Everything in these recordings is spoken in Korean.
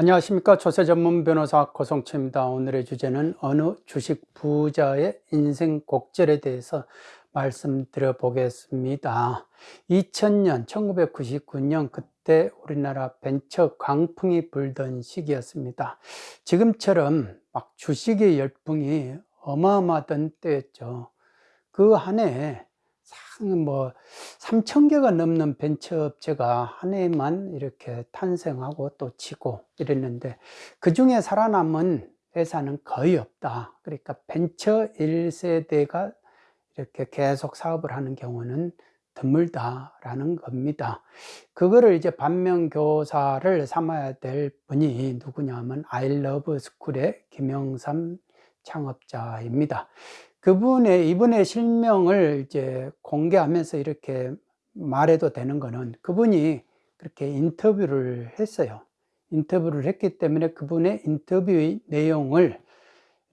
안녕하십니까. 조세 전문 변호사 고성채입니다. 오늘의 주제는 어느 주식 부자의 인생 곡절에 대해서 말씀드려 보겠습니다. 2000년 1999년 그때 우리나라 벤처 광풍이 불던 시기였습니다. 지금처럼 막 주식의 열풍이 어마어마하던 때였죠. 그 한 해에 뭐 3천 개가 넘는 벤처업체가 한 해만 이렇게 탄생하고 또 지고 이랬는데 그 중에 살아남은 회사는 거의 없다. 그러니까 벤처 1세대가 이렇게 계속 사업을 하는 경우는 드물다라는 겁니다. 그거를 이제 반면교사를 삼아야 될 분이 누구냐면 아이러브스쿨의 김영삼 창업자입니다 그분의 이분의 실명을 이제 공개하면서 이렇게 말해도 되는 거는 그분이 그렇게 인터뷰를 했어요. 인터뷰를 했기 때문에 그분의 인터뷰의 내용을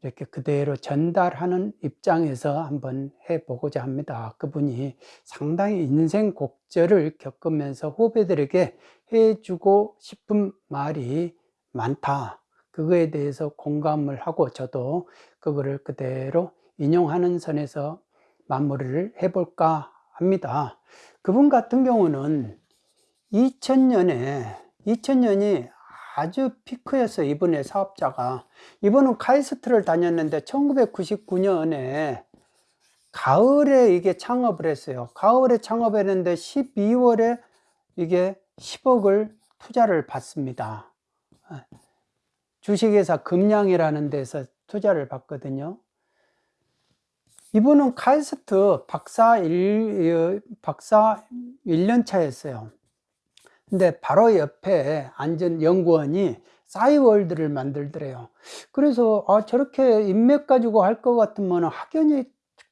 이렇게 그대로 전달하는 입장에서 한번 해보고자 합니다. 그분이 상당히 인생 곡절을 겪으면서 후배들에게 해주고 싶은 말이 많다. 그거에 대해서 공감을 하고 저도 그거를 그대로 인용하는 선에서 마무리를 해볼까 합니다. 그분 같은 경우는 2000년에 2000년이 아주 피크였어요. 이분의 사업자가. 이분은 카이스트를 다녔는데 1999년에 가을에 이게 창업을 했어요. 가을에 창업했는데 12월에 이게 10억을 투자를 받습니다. 주식회사 금량이라는 데서 투자를 받거든요. 이분은 카이스트 박사 1, 박사 1년 차였어요. 근데 바로 옆에 앉은 연구원이 싸이월드를 만들더래요. 그래서 아, 저렇게 인맥 가지고 할 것 같으면 학연이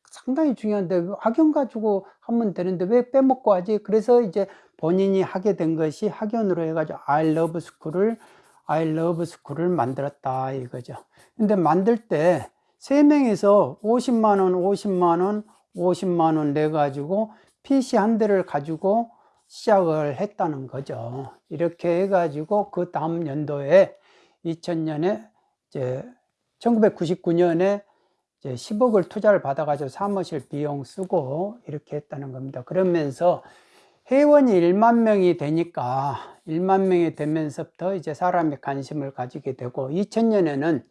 상당히 중요한데 학연 가지고 하면 되는데 왜 빼먹고 하지? 그래서 이제 본인이 하게 된 것이 학연으로 해가지고 I love school을 I love school을 만들었다 이거죠. 근데 만들 때 3명이서 50만원, 50만원, 50만원 내 가지고 PC 한 대를 가지고 시작을 했다는 거죠. 이렇게 해 가지고 그 다음 연도에 2000년에 이제 1999년에 이제 10억을 투자를 받아 가지고 사무실 비용 쓰고 이렇게 했다는 겁니다. 그러면서 회원이 1만 명이 되니까 1만 명이 되면서부터 이제 사람의 관심을 가지게 되고 2000년에는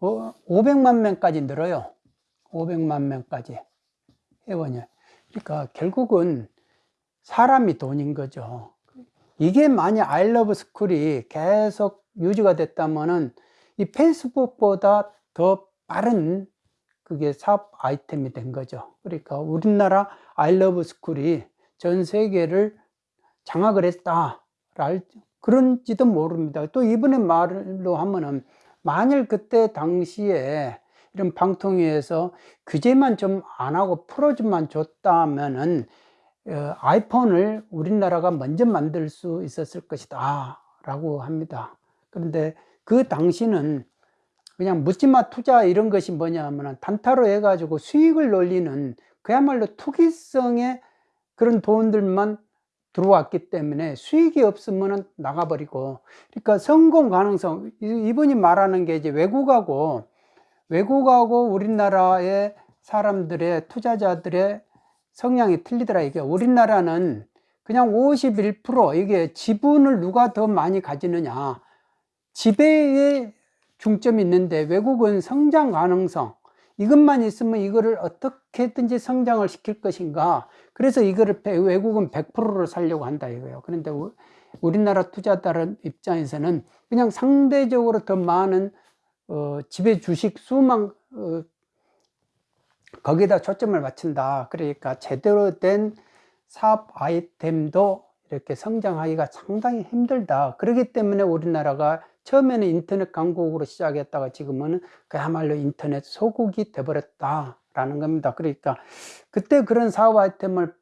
500만 어, 명까지 늘어요. 500만 명까지 회원이. 그러니까 결국은 사람이 돈인 거죠. 이게 만약 아이러브 스쿨이 계속 유지가 됐다면은 이 페이스북보다 더 빠른 그게 사업 아이템이 된 거죠. 그러니까 우리나라 아이러브 스쿨이 전 세계를 장악을 했다. 그런지도 모릅니다. 또 이번에 말로 하면은 만일 그때 당시에 이런 방통위에서 규제만 좀 안 하고 풀어주만 줬다면은 어, 아이폰을 우리나라가 먼저 만들 수 있었을 것이다 라고 합니다 그런데 그 당시는 그냥 묻지마 투자 이런 것이 뭐냐면 단타로 해가지고 수익을 놀리는 그야말로 투기성의 그런 돈들만 들어왔기 때문에 수익이 없으면 나가버리고. 그러니까 성공 가능성 이분이 말하는 게 이제 외국하고 외국하고 우리나라의 사람들의 투자자들의 성향이 틀리더라 이게. 우리나라는 그냥 51% 이게 지분을 누가 더 많이 가지느냐. 지배에 중점이 있는데 외국은 성장 가능성 이것만 있으면 이거를 어떻게든지 성장을 시킬 것인가. 그래서 이거를 외국은 100%를 살려고 한다 이거예요. 그런데 우리나라 투자자들 입장에서는 그냥 상대적으로 더 많은 어, 지배 주식 수만 어, 거기다 초점을 맞춘다. 그러니까 제대로 된 사업 아이템도 이렇게 성장하기가 상당히 힘들다. 그렇기 때문에 우리나라가 처음에는 인터넷 강국으로 시작했다가 지금은 그야말로 인터넷 소국이 돼버렸다 라는 겁니다. 그러니까 그때 그런 사업 아이템을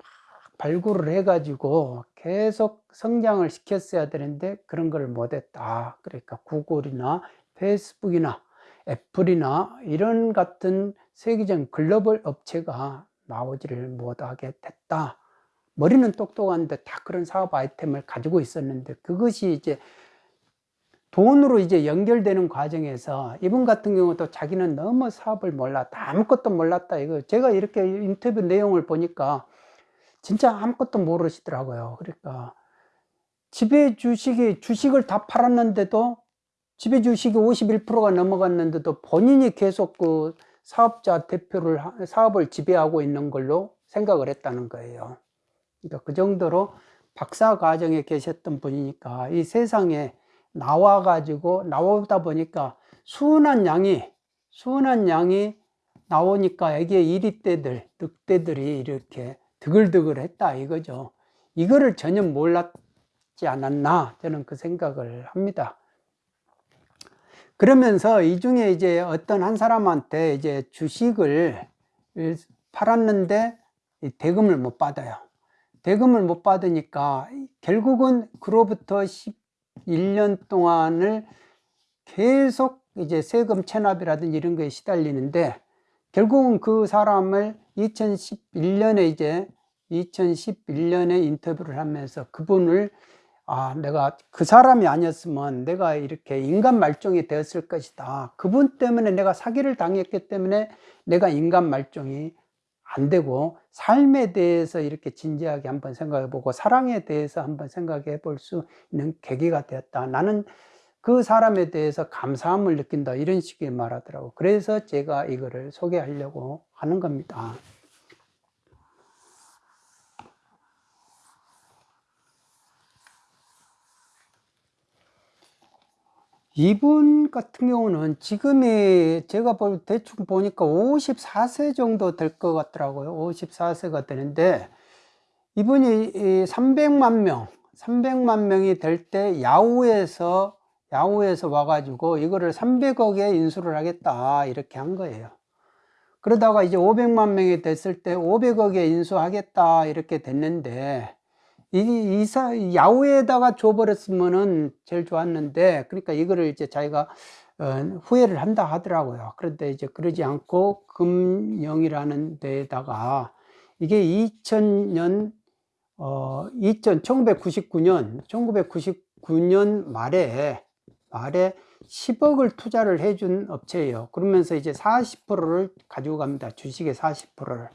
발굴을 해 가지고 계속 성장을 시켰어야 되는데 그런 걸 못했다. 그러니까 구글이나 페이스북이나 애플이나 이런 같은 세계적인 글로벌 업체가 나오지를 못하게 됐다. 머리는 똑똑한데 다 그런 사업 아이템을 가지고 있었는데 그것이 이제 돈으로 이제 연결되는 과정에서 이분 같은 경우도 자기는 너무 사업을 몰랐다. 아무것도 몰랐다. 이거 제가 이렇게 인터뷰 내용을 보니까 진짜 아무것도 모르시더라고요. 그러니까 지배 주식이 주식을 다 팔았는데도 지배 주식이 51%가 넘어갔는데도 본인이 계속 그 사업자 대표를 하- 사업을 지배하고 있는 걸로 생각을 했다는 거예요. 그러니까 그 정도로 박사 과정에 계셨던 분이니까 이 세상에 나와 가지고 나오다 보니까 수은한 양이 수은한 양이 나오니까 여기에 이리떼들 늑대들이 이렇게 드글드글 했다 이거죠. 이거를 전혀 몰랐지 않았나 저는 그 생각을 합니다. 그러면서 이 중에 이제 어떤 한 사람한테 이제 주식을 팔았는데 이 대금을 못 받아요. 대금을 못 받으니까 결국은 그로부터 11년 동안을 계속 이제 세금 체납이라든지 이런 거에 시달리는데 결국은 그 사람을 2011년에 이제 2011년에 인터뷰를 하면서 그분을 아 내가 그 사람이 아니었으면 내가 이렇게 인간 말종이 되었을 것이다. 그분 때문에 내가 사기를 당했기 때문에 내가 인간 말종이 안 되고 삶에 대해서 이렇게 진지하게 한번 생각해 보고 사랑에 대해서 한번 생각해 볼 수 있는 계기가 되었다. 나는 그 사람에 대해서 감사함을 느낀다. 이런 식의 말하더라고. 그래서 제가 이거를 소개하려고 하는 겁니다 이분 같은 경우는 지금이 제가 볼 대충 보니까 54세 정도 될 것 같더라고요. 54세가 되는데 이분이 300만 명 300만 명이 될 때 야후에서 야후에서 와가지고 이거를 300억에 인수를 하겠다 이렇게 한 거예요. 그러다가 이제 500만 명이 됐을 때 500억에 인수하겠다 이렇게 됐는데 이 이사 야후에다가 줘버렸으면은 제일 좋았는데 그러니까 이거를 이제 자기가 어, 후회를 한다 하더라고요. 그런데 이제 그러지 않고 금영이라는 데다가 이게 2000년 어 2000, 1999년 1999년 말에 말에 10억을 투자를 해준 업체예요. 그러면서 이제 40%를 가지고 갑니다. 주식의 40%를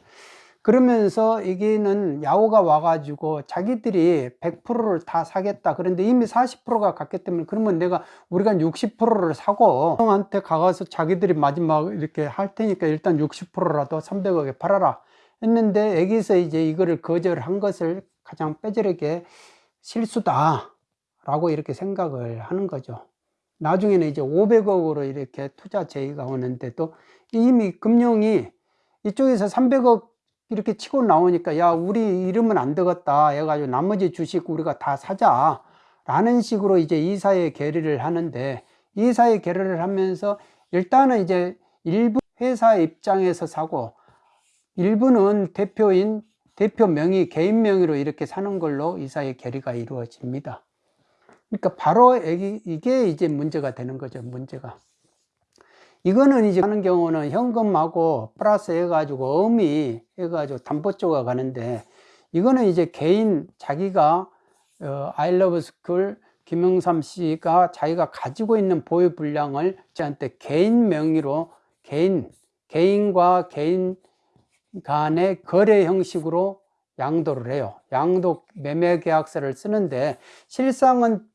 그러면서 여기는 야후가 와가지고 자기들이 100%를 다 사겠다. 그런데 이미 40%가 갔기 때문에 그러면 내가 우리가 60%를 사고 형한테 가서 자기들이 마지막 이렇게 할 테니까 일단 60%라도 300억에 팔아라 했는데 여기서 이제 이거를 거절한 것을 가장 뼈저리게 실수다 라고 이렇게 생각을 하는 거죠. 나중에는 이제 500억으로 이렇게 투자 제의가 오는데도 이미 금융이 이쪽에서 300억 이렇게 치고 나오니까 야 우리 이러면 안 되겠다 해가지고 나머지 주식 우리가 다 사자 라는 식으로 이제 이사의 결의를 하는데 이사의 결의를 하면서 일단은 이제 일부 회사 입장에서 사고 일부는 대표인 대표 명의 개인 명의로 이렇게 사는 걸로 이사의 결의가 이루어집니다. 그러니까 바로 이게 이제 문제가 되는 거죠 문제가 이거는 이제 하는 경우는 현금하고 플러스 해가지고 음이 해가지고 담보조가 가는데 이거는 이제 개인 자기가 어, 아이러브 스쿨 김영삼 씨가 자기가 가지고 있는 보유 분량을 저한테 개인 명의로 개인 개인과 개인 간의 거래 형식으로 양도를 해요. 양도 매매 계약서를 쓰는데 실상은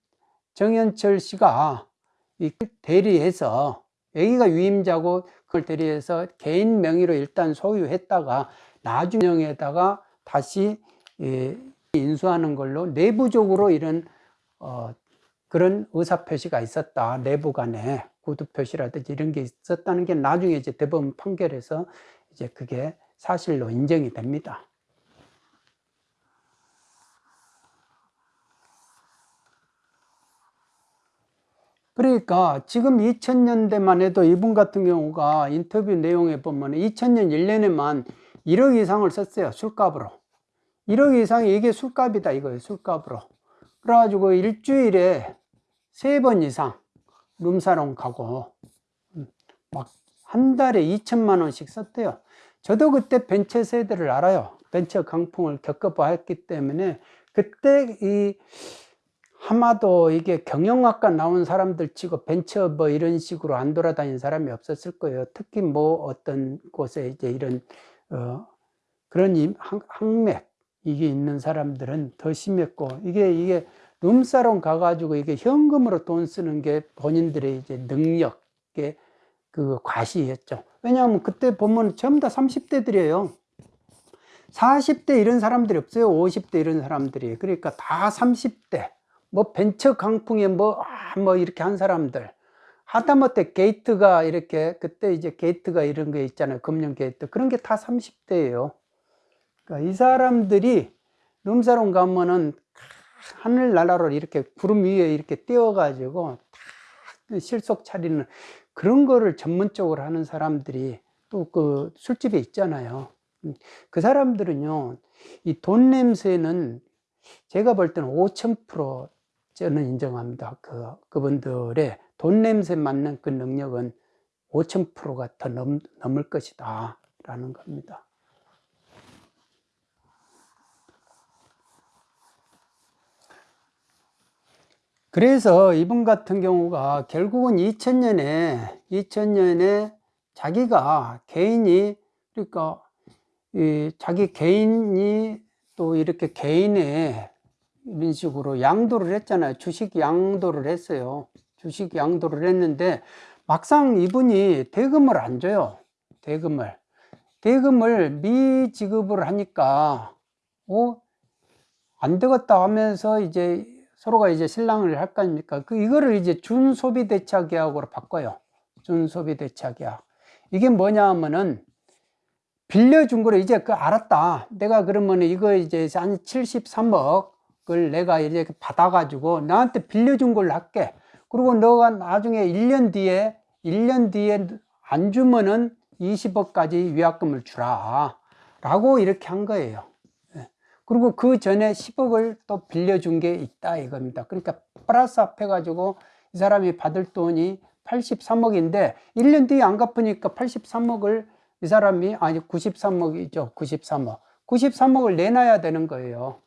정현철 씨가 대리해서 여기가 위임자고 그걸 대리해서 개인 명의로 일단 소유했다가 나중에다가 다시 예, 인수하는 걸로 내부적으로 이런 어, 그런 의사표시가 있었다. 내부 간에 구두표시라든지 이런 게 있었다는 게 나중에 이제 대법원 판결에서 이제 그게 사실로 인정이 됩니다 그러니까 지금 2000년대만 해도 이분 같은 경우가 인터뷰 내용에 보면 2000년 1년에만 1억 이상을 썼어요 술값으로. 1억 이상이 이게 술값이다 이거예요 술값으로. 그래가지고 일주일에 세 번 이상 룸사롱 가고 음, 막한 달에 2천만 원씩 썼대요. 저도 그때 벤처 세대를 알아요. 벤처 강풍을 겪어봤기 때문에 그때 이 아마도 이게 경영학과 나온 사람들 치고 벤처 뭐 이런 식으로 안 돌아다니는 사람이 없었을 거예요. 특히 뭐 어떤 곳에 이제 이런 어 그런 항맥 이게 있는 사람들은 더 심했고 이게 이게 룸사롱 가가지고 이게 현금으로 돈 쓰는 게 본인들의 이제 능력의 그 과시였죠. 왜냐하면 그때 보면 전부 다 30대들이에요. 40대 이런 사람들이 없어요. 50대 이런 사람들이. 그러니까 다 30대. 뭐 벤처 강풍에 뭐, 아, 뭐 이렇게 한 사람들. 하다못해 게이트가 이렇게, 그때 이제 게이트가 이런 게 있잖아요. 금융 게이트. 그런 게 다 30대예요. 그러니까 이 사람들이 룸사롱 가면은 하늘나라로 이렇게 구름 위에 이렇게 띄워 가지고 다 실속 차리는 그런 거를 전문적으로 하는 사람들이 또 그 술집에 있잖아요. 음, 그 사람들은요, 이 돈 냄새는 제가 볼 때는 5000% 저는 인정합니다. 그, 그분들의 돈 냄새 맡는 그 능력은 5000%가 더 넘, 넘을 것이다. 라는 겁니다. 그래서 이분 같은 경우가 결국은 2000년에 2000년에 자기가 개인이 그러니까 이 자기 개인이 또 이렇게 개인의 식으로 양도를 했잖아요. 주식 양도를 했어요. 주식 양도를 했는데 막상 이분이 대금을 안 줘요. 대금을. 대금을 미지급을 하니까 어? 안 되겠다 하면서 이제 서로가 이제 신랑을 할 거 아닙니까? 그 이거를 이제 준소비 대차 계약으로 바꿔요. 준소비 대차 계약. 이게 뭐냐 하면은 빌려준 거를 이제 그 알았다. 내가 그러면 이거 이제 한 73억 을 내가 이제 받아가지고 나한테 빌려준 걸로 할게. 그리고 너가 나중에 1년 뒤에, 1년 뒤에 안 주면은 20억까지 위약금을 주라. 라고 이렇게 한 거예요. 예. 그리고 그 전에 10억을 또 빌려준 게 있다 이겁니다. 그러니까 플러스 합해가지고 이 사람이 받을 돈이 83억인데 1년 뒤에 안 갚으니까 83억을 이 사람이 아니 93억이죠. 93억. 93억을 내놔야 되는 거예요.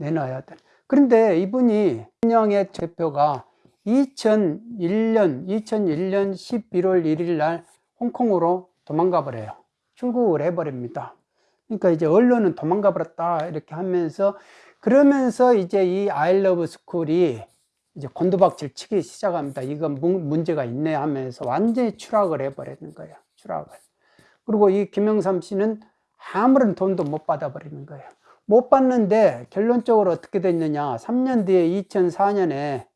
음, 내놔야 돼. 그런데 이분이 신영의 대표가 2001년 2001년 11월 1일 날 홍콩으로 도망가 버려요. 출국을 해 버립니다. 그러니까 이제 언론은 도망가 버렸다 이렇게 하면서 그러면서 이제 이 아이러브 스쿨이 이제 곤두박질 치기 시작합니다. 이건 문제가 있네 하면서 완전히 추락을 해 버리는 거예요. 추락을. 그리고 이 김영삼 씨는 아무런 돈도 못 받아버리는 거예요. 못 받는데 결론적으로 어떻게 됐느냐. 3년 뒤에 2004년에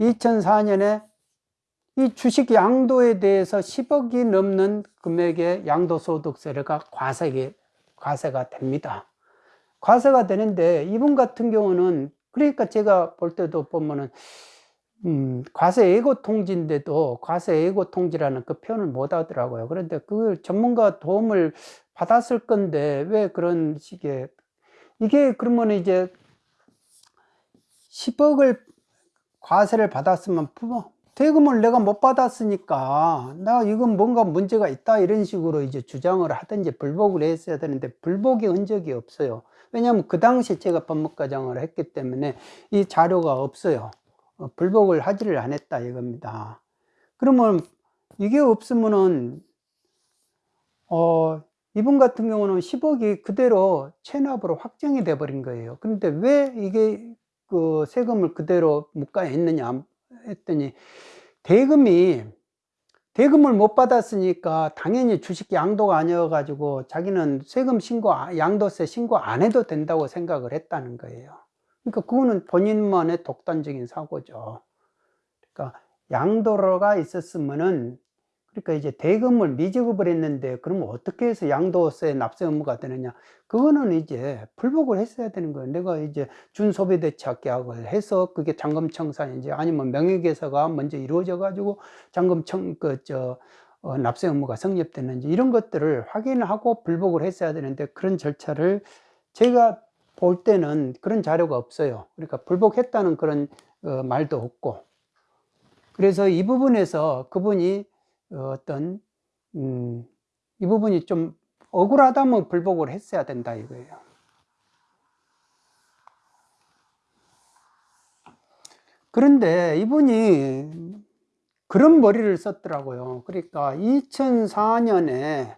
2004년에 이 주식 양도에 대해서 10억이 넘는 금액의 양도소득세가 과세가, 과세가 됩니다. 과세가 되는데 이분 같은 경우는 그러니까 제가 볼 때도 보면은 음, 과세 예고 통지인데도 과세 예고 통지라는 그 표현을 못 하더라고요. 그런데 그 전문가 도움을 받았을 건데 왜 그런 식의 이게 그러면 이제 10억을 과세를 받았으면 대금을 내가 못 받았으니까 나 이건 뭔가 문제가 있다 이런 식으로 이제 주장을 하든지 불복을 했어야 되는데 불복의 흔적이 없어요. 왜냐하면 그 당시 제가 법무과장을 했기 때문에 이 자료가 없어요. 어, 불복을 하지를 않았다 이겁니다. 그러면 이게 없으면은 어 이분 같은 경우는 10억이 그대로 체납으로 확정이 돼 버린 거예요. 그런데 왜 이게 그 세금을 그대로 묵과에 있느냐 했더니 대금이 대금을 못 받았으니까 당연히 주식 양도가 아니어 가지고 자기는 세금 신고 양도세 신고 안 해도 된다고 생각을 했다는 거예요. 그러니까 그거는 본인만의 독단적인 사고죠. 그러니까 양도로가 있었으면은 그러니까 이제 대금을 미지급을 했는데 그러면 어떻게 해서 양도세 납세 의무가 되느냐 그거는 이제 불복을 했어야 되는 거예요 내가 이제 준소비대차 계약을 해서 그게 잔금청산인지 아니면 명예개서가 먼저 이루어져 가지고 잔금청 그저 어, 납세 의무가 성립됐는지 이런 것들을 확인하고 불복을 했어야 되는데 그런 절차를 제가 볼 때는 그런 자료가 없어요. 그러니까 불복했다는 그런 어, 말도 없고. 그래서 이 부분에서 그분이 어떤 음, 이 부분이 좀 억울하다면 불복을 했어야 된다 이거예요. 그런데 이분이 그런 머리를 썼더라고요. 그러니까 2004년에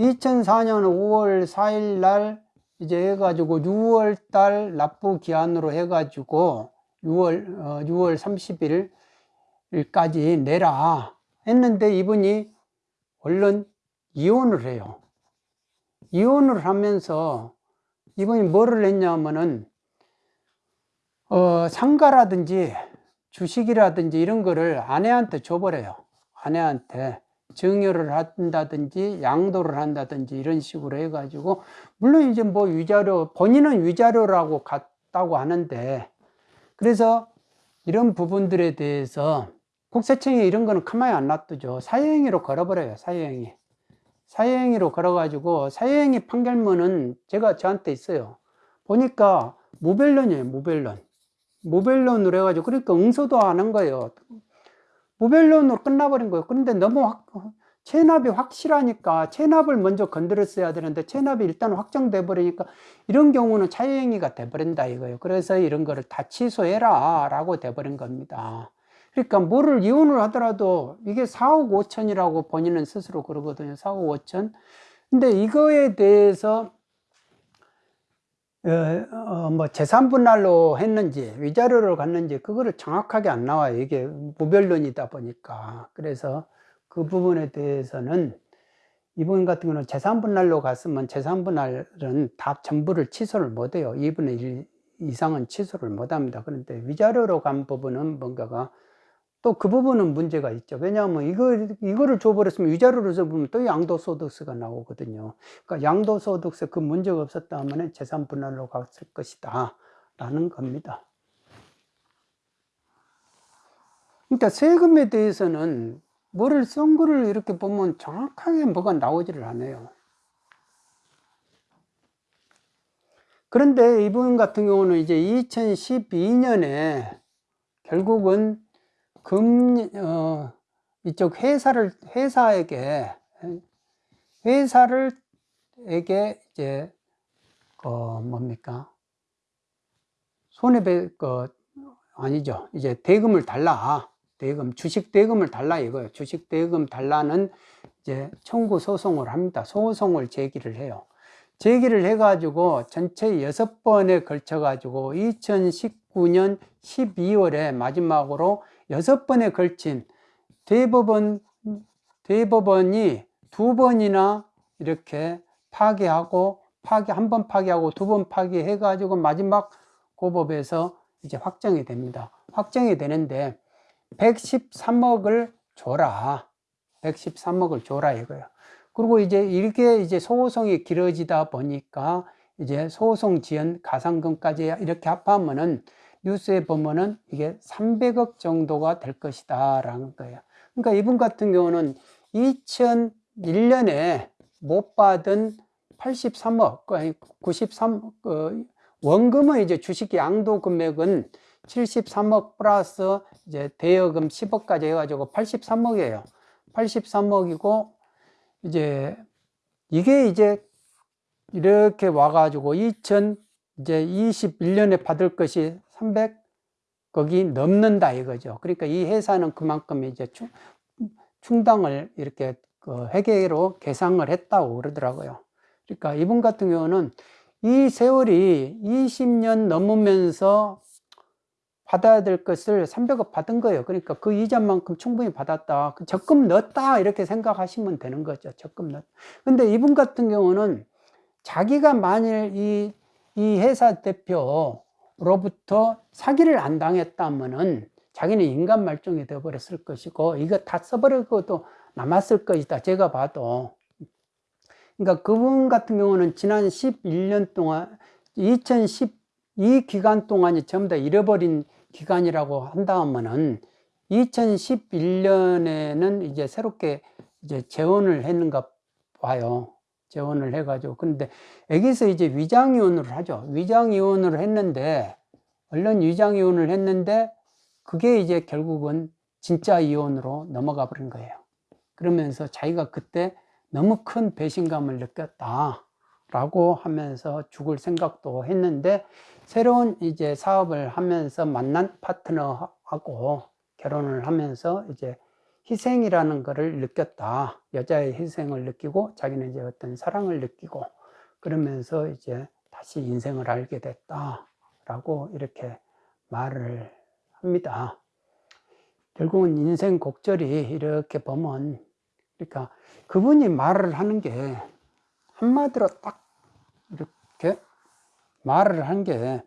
2004년 5월 4일 날 이제 해가지고 6월 달 납부 기한으로 해가지고 6월 어, 6월 30일까지 내라 했는데 이분이 얼른 이혼을 해요. 이혼을 하면서 이분이 뭐를 했냐면은 어, 상가라든지 주식이라든지 이런 거를 아내한테 줘버려요. 아내한테 증여를 한다든지 양도를 한다든지 이런 식으로 해가지고 물론 이제 뭐 위자료 본인은 위자료라고 갔다고 하는데 그래서 이런 부분들에 대해서 국세청이 이런 거는 가만히 안 놔두죠. 사유행위로 걸어버려요. 사유행위. 사유행위로 걸어가지고 사유행위 판결문은 제가 저한테 있어요. 보니까 무변론이에요. 무변론. 무변론으로 해가지고 그러니까 응소도 안 한 거예요. 무변론으로 끝나버린 거예요. 그런데 너무 확, 체납이 확실하니까 체납을 먼저 건드렸어야 되는데 체납이 일단 확정돼 버리니까 이런 경우는 차유행위가 돼 버린다 이거예요. 그래서 이런 거를 다 취소해라 라고 돼 버린 겁니다. 그러니까 뭐를 이혼을 하더라도 이게 4억 5천이라고 본인은 스스로 그러거든요. 4억 5천. 근데 이거에 대해서 어, 어, 뭐 재산 분할로 했는지 위자료를 갔는지 그거를 정확하게 안 나와요. 이게 무변론이다 보니까. 그래서 그 부분에 대해서는 이분 같은 경우는 재산 분할로 갔으면 재산 분할은 다 전부를 취소를 못 해요. 2분의 1 이상은 취소를 못 합니다. 그런데 위자료로 간 부분은 뭔가가 또 그 부분은 문제가 있죠. 왜냐하면 이거, 이거를 줘버렸으면 위자료를 줘보면 또 양도소득세가 나오거든요. 그러니까 양도소득세 그 문제가 없었다면 재산 분할로 갔을 것이다. 라는 겁니다. 그러니까 세금에 대해서는 뭐를 쓴 거를 이렇게 보면 정확하게 뭐가 나오지를 않아요. 그런데 이분 같은 경우는 이제 2012년에 결국은 금, 어, 이쪽 회사를, 회사에게, 회사를, 에게 이제, 어, 뭡니까? 손해배, 그, 아니죠. 이제 대금을 달라. 대금, 주식 대금을 달라 이거예요. 주식 대금 달라는 이제 청구 소송을 합니다. 소송을 제기를 해요. 제기를 해가지고 전체 여섯 번에 걸쳐가지고 2019년 12월에 마지막으로 여섯 번에 걸친 대법원, 대법원이 두 번이나 이렇게 파기하고 파기, 한 번 파기하고 두 번 파기해 가지고 마지막 고법에서 이제 확정이 됩니다. 확정이 되는데 113억을 줘라. 113억을 줘라 이거예요. 그리고 이제 이렇게 이제 소송이 길어지다 보니까 이제 소송 지연 가상금까지 이렇게 합하면은 뉴스에 보면은 이게 300억 정도가 될 것이다 라는 거예요. 그러니까 이분 같은 경우는 2001년에 못 받은 83억, 아니 93, 어, 원금은 이제 주식 양도 금액은 73억 플러스 이제 대여금 10억까지 해가지고 83억이에요. 83억이고 이제 이게 이제 이렇게 와가지고 2000 이제 21년에 받을 것이 300억이 넘는다 이거죠. 그러니까 이 회사는 그만큼 이제 충, 충당을 이렇게 그 회계로 계상을 했다고 그러더라고요. 그러니까 이분 같은 경우는 이 세월이 20년 넘으면서 받아야 될 것을 300억 받은 거예요. 그러니까 그 이자만큼 충분히 받았다. 그 적금 넣었다. 이렇게 생각하시면 되는 거죠. 적금 넣었다. 근데 이분 같은 경우는 자기가 만일 이, 이 회사 대표 로부터 사기를 안 당했다면은 자기는 인간 말종이 되어버렸을 것이고 이거 다 써버리고도 남았을 것이다. 제가 봐도. 그러니까 그분 같은 경우는 지난 11년 동안 2010 이 기간 동안이 전부 다 잃어버린 기간이라고 한다면은 2011년에는 이제 새롭게 이제 재원을 했는가 봐요. 재원을 해가지고. 근데 여기서 이제 위장이혼을 하죠. 위장이혼을 했는데, 얼른 위장이혼을 했는데, 그게 이제 결국은 진짜 이혼으로 넘어가 버린 거예요. 그러면서 자기가 그때 너무 큰 배신감을 느꼈다. 라고 하면서 죽을 생각도 했는데 새로운 이제 사업을 하면서 만난 파트너하고 결혼을 하면서 이제 희생이라는 것을 느꼈다. 여자의 희생을 느끼고 자기는 이제 어떤 사랑을 느끼고 그러면서 이제 다시 인생을 알게 됐다. 라고 이렇게 말을 합니다. 결국은 인생 곡절이 이렇게 보면 그러니까 그분이 말을 하는 게 한마디로 딱 이렇게 말을 한 게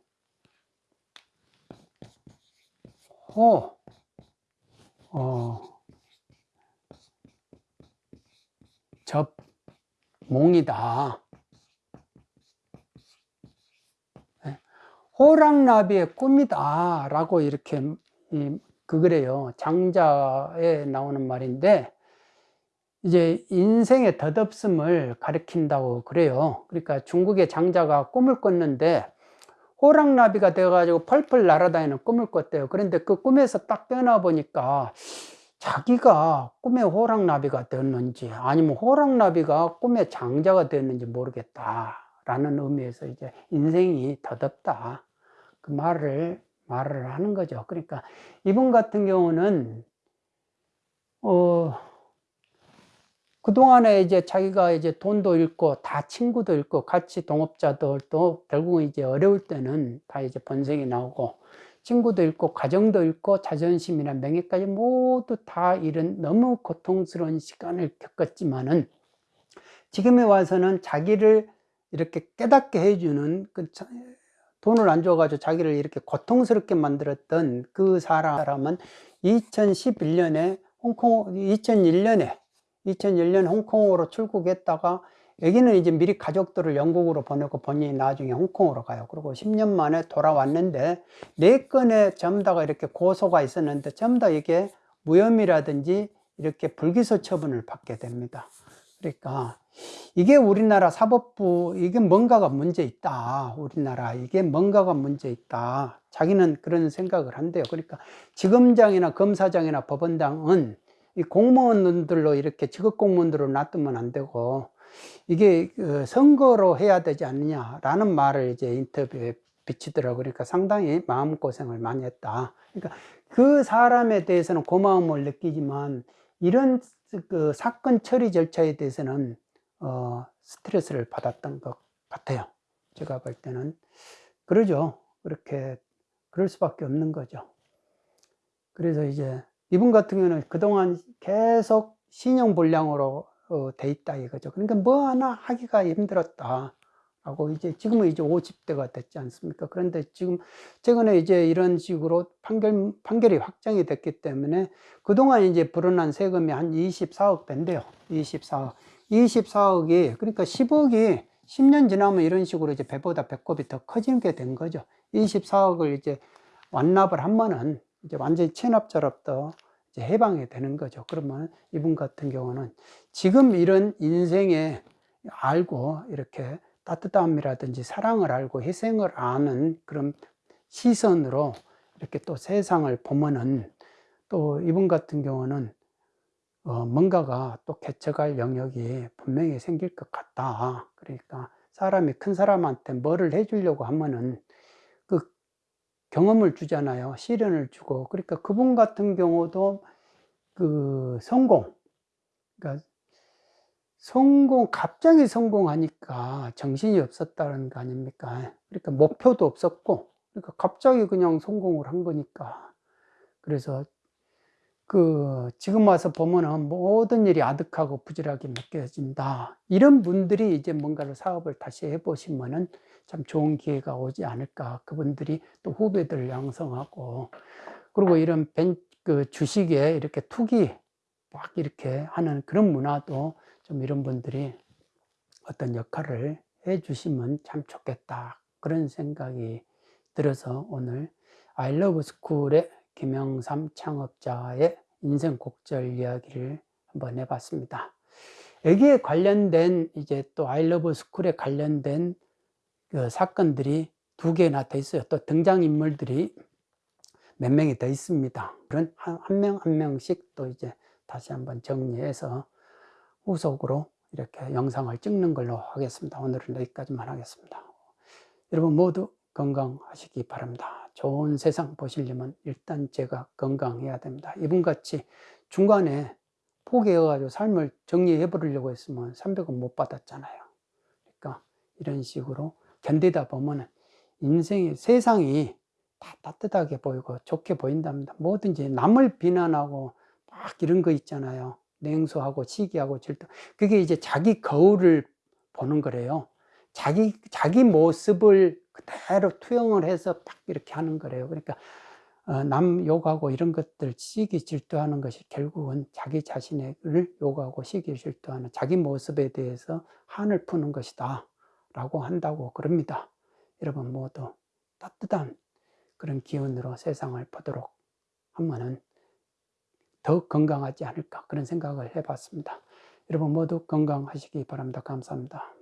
호, 어, 접, 몽이다. 네. 호랑나비의 꿈이다. 라고 이렇게, 그, 그래요. 장자에 나오는 말인데, 이제 인생의 덧없음을 가리킨다고 그래요. 그러니까 중국의 장자가 꿈을 꿨는데, 호랑나비가 되어가지고 펄펄 날아다니는 꿈을 꿨대요. 그런데 그 꿈에서 딱 깨어나 보니까 자기가 꿈에 호랑나비가 되었는지 아니면 호랑나비가 꿈에 장자가 되었는지 모르겠다. 라는 의미에서 이제 인생이 더덥다. 그 말을, 말을 하는 거죠. 그러니까 이분 같은 경우는, 어, 그동안에 이제 자기가 이제 돈도 잃고 다 친구도 잃고 같이 동업자들도 결국은 이제 어려울 때는 다 이제 번색이 나오고 친구도 잃고 가정도 잃고 자존심이나 명예까지 모두 다 잃은 너무 고통스러운 시간을 겪었지만은 지금에 와서는 자기를 이렇게 깨닫게 해주는 그 돈을 안 줘가지고 자기를 이렇게 고통스럽게 만들었던 그 사람은 2011년에 홍콩 2001년에 2001년 홍콩으로 출국했다가 여기는 이제 미리 가족들을 영국으로 보내고 본인이 나중에 홍콩으로 가요. 그리고 10년 만에 돌아왔는데 네 건의 전부 가 이렇게 고소가 있었는데 전부 다 이게 무혐의라든지 이렇게 불기소 처분을 받게 됩니다. 그러니까 이게 우리나라 사법부 이게 뭔가가 문제 있다. 우리나라 이게 뭔가가 문제 있다. 자기는 그런 생각을 한대요. 그러니까 지검장이나 검사장이나 법원장은 이 공무원들로 이렇게 직업 공무원들로 놔두면 안 되고 이게 그 선거로 해야 되지 않느냐라는 말을 이제 인터뷰에 비치더라고요. 그러니까 상당히 마음고생을 많이 했다. 그러니까 그 사람에 대해서는 고마움을 느끼지만 이런 그 사건 처리 절차에 대해서는 어, 스트레스를 받았던 것 같아요. 제가 볼 때는 그러죠. 그렇게 그럴 수밖에 없는 거죠. 그래서 이제 이분 같은 경우는 그동안 계속 신용불량으로 어, 돼 있다 이거죠. 그러니까 뭐 하나 하기가 힘들었다. 하고 이제 지금은 이제 50대가 됐지 않습니까? 그런데 지금 최근에 이제 이런 식으로 판결 판결이 확정이 됐기 때문에 그동안 이제 불어난 세금이 한 24억 된대요. 24억. 24억이 그러니까 10억이 10년 지나면 이런 식으로 이제 배보다 배꼽이 더 커지게 된 거죠. 24억을 이제 완납을 하면은 이제 완전히 체납자로부터 해방이 되는 거죠. 그러면 이분 같은 경우는 지금 이런 인생에 알고 이렇게 따뜻함이라든지 사랑을 알고 희생을 아는 그런 시선으로 이렇게 또 세상을 보면은 또 이분 같은 경우는 어 뭔가가 또 개척할 영역이 분명히 생길 것 같다. 그러니까 사람이 큰 사람한테 뭐를 해주려고 하면은 경험을 주잖아요. 시련을 주고. 그러니까 그분 같은 경우도 그 성공, 그러니까 성공, 갑자기 성공하니까 정신이 없었다는 거 아닙니까? 그러니까 목표도 없었고, 그러니까 갑자기 그냥 성공을 한 거니까. 그래서 그 지금 와서 보면은 모든 일이 아득하고 부실하게 느껴진다. 이런 분들이 이제 뭔가를 사업을 다시 해보시면은 참 좋은 기회가 오지 않을까. 그분들이 또 후배들을 양성하고 그리고 이런 벤, 그 주식에 이렇게 투기 막 이렇게 하는 그런 문화도 좀 이런 분들이 어떤 역할을 해 주시면 참 좋겠다. 그런 생각이 들어서 오늘 아이러브 스쿨의 김영삼 창업자의 인생 곡절 이야기를 한번 해봤습니다. 여기에 관련된 이제 또 아이러브 스쿨에 관련된 그 사건들이 두 개나 더 있어요. 또 등장인물들이 몇 명이 더 있습니다. 그런 한명한 명씩 또 이제 다시 한번 정리해서 후속으로 이렇게 영상을 찍는 걸로 하겠습니다. 오늘은 여기까지만 하겠습니다. 여러분 모두 건강하시기 바랍니다. 좋은 세상 보시려면 일단 제가 건강해야 됩니다. 이분같이 중간에 포기해가지고 삶을 정리해 버리려고 했으면 300원 못 받았잖아요. 그러니까 이런 식으로 견디다 보면 인생의 세상이 다 따뜻하게 보이고 좋게 보인답니다. 뭐든지 남을 비난하고 막 이런 거 있잖아요. 냉소하고 시기하고 질투. 그게 이제 자기 거울을 보는 거래요. 자기, 자기 모습을 그대로 투영을 해서 막 이렇게 하는 거래요. 그러니까, 어, 남 욕하고 이런 것들 시기 질투하는 것이 결국은 자기 자신을 욕하고 시기 질투하는 자기 모습에 대해서 한을 푸는 것이다. 라고 한다고 그럽니다. 여러분 모두 따뜻한 그런 기운으로 세상을 보도록 하면은 더 건강하지 않을까 그런 생각을 해봤습니다. 여러분 모두 건강하시기 바랍니다. 감사합니다.